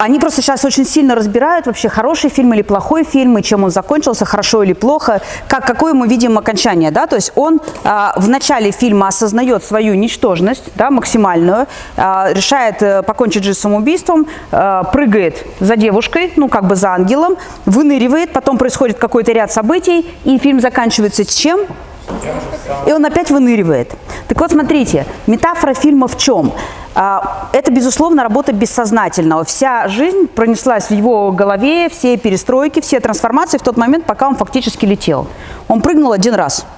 Они просто сейчас очень сильно разбирают вообще хороший фильм или плохой фильм, и чем он закончился, хорошо или плохо, как, какое мы видим окончание. Да? То есть он а, в начале фильма осознает свою ничтожность да, максимальную, а, решает а, покончить жизнь самоубийством, а, прыгает за девушкой, ну как бы за ангелом, выныривает, потом происходит какой-то ряд событий, и фильм заканчивается с чем? И он опять выныривает. Так вот, смотрите, метафора фильма в чем? А, это, безусловно, работа бессознательного. Вся жизнь пронеслась в его голове, все перестройки, все трансформации в тот момент, пока он фактически летел. Он прыгнул один раз –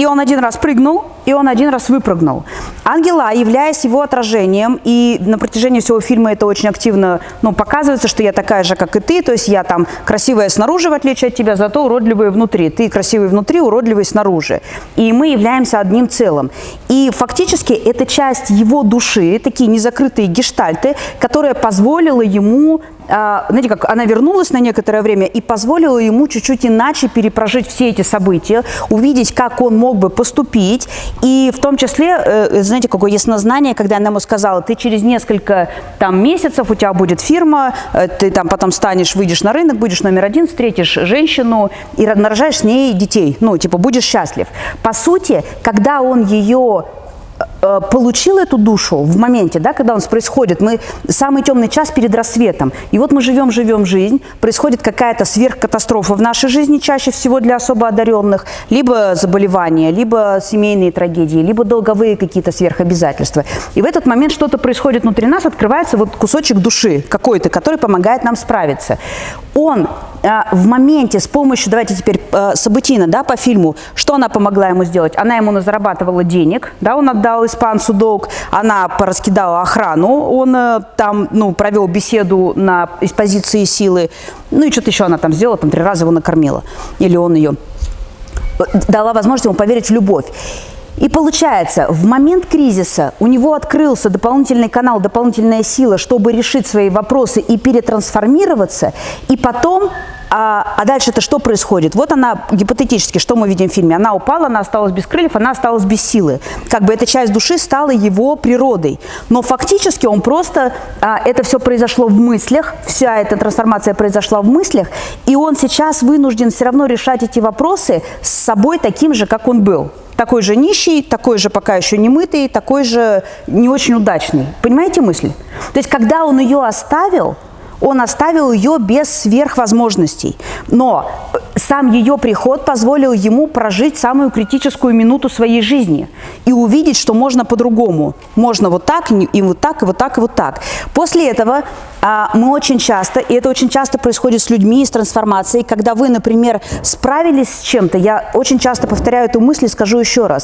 и он один раз прыгнул, и он один раз выпрыгнул. Ангела, являясь его отражением, и на протяжении всего фильма это очень активно ну, показывается, что я такая же, как и ты, то есть я там красивая снаружи, в отличие от тебя, зато уродливая внутри. Ты красивый внутри, уродливый снаружи. И мы являемся одним целым. И фактически это часть его души, такие незакрытые гештальты, которая позволила ему а, знаете, как она вернулась на некоторое время и позволила ему чуть-чуть иначе перепрожить все эти события, увидеть, как он мог бы поступить, и в том числе, э, знаете, какое яснознание, когда она ему сказала, ты через несколько там месяцев, у тебя будет фирма, э, ты там потом станешь, выйдешь на рынок, будешь номер один, встретишь женщину и нарожаешь с ней детей, ну, типа, будешь счастлив. По сути, когда он ее получил эту душу в моменте, да, когда у нас происходит, мы самый темный час перед рассветом, и вот мы живем, живем жизнь, происходит какая-то сверхкатастрофа в нашей жизни, чаще всего для особо одаренных, либо заболевания, либо семейные трагедии, либо долговые какие-то сверхобязательства. И в этот момент что-то происходит внутри нас, открывается вот кусочек души какой-то, который помогает нам справиться. Он а, в моменте с помощью, давайте теперь а, Сабутина, да, по фильму, что она помогла ему сделать? Она ему зарабатывала денег, да, он отдал испанцу долг, она пораскидала охрану, он э, там, ну, провел беседу на, из позиции силы, ну и что-то еще она там сделала, там три раза его накормила, или он ее дала возможность ему поверить в любовь. И получается, в момент кризиса у него открылся дополнительный канал, дополнительная сила, чтобы решить свои вопросы и перетрансформироваться, и потом а, а дальше это что происходит? Вот она, гипотетически, что мы видим в фильме? Она упала, она осталась без крыльев, она осталась без силы. Как бы эта часть души стала его природой. Но фактически он просто, а, это все произошло в мыслях, вся эта трансформация произошла в мыслях, и он сейчас вынужден все равно решать эти вопросы с собой таким же, как он был такой же нищий, такой же пока еще не мытый, такой же не очень удачный. Понимаете мысль? То есть, когда он ее оставил, он оставил ее без сверхвозможностей. Но сам ее приход позволил ему прожить самую критическую минуту своей жизни и увидеть, что можно по-другому. Можно вот так, и вот так, и вот так, и вот так. После этого а, мы очень часто, и это очень часто происходит с людьми, с трансформацией, когда вы, например, справились с чем-то, я очень часто повторяю эту мысль и скажу еще раз.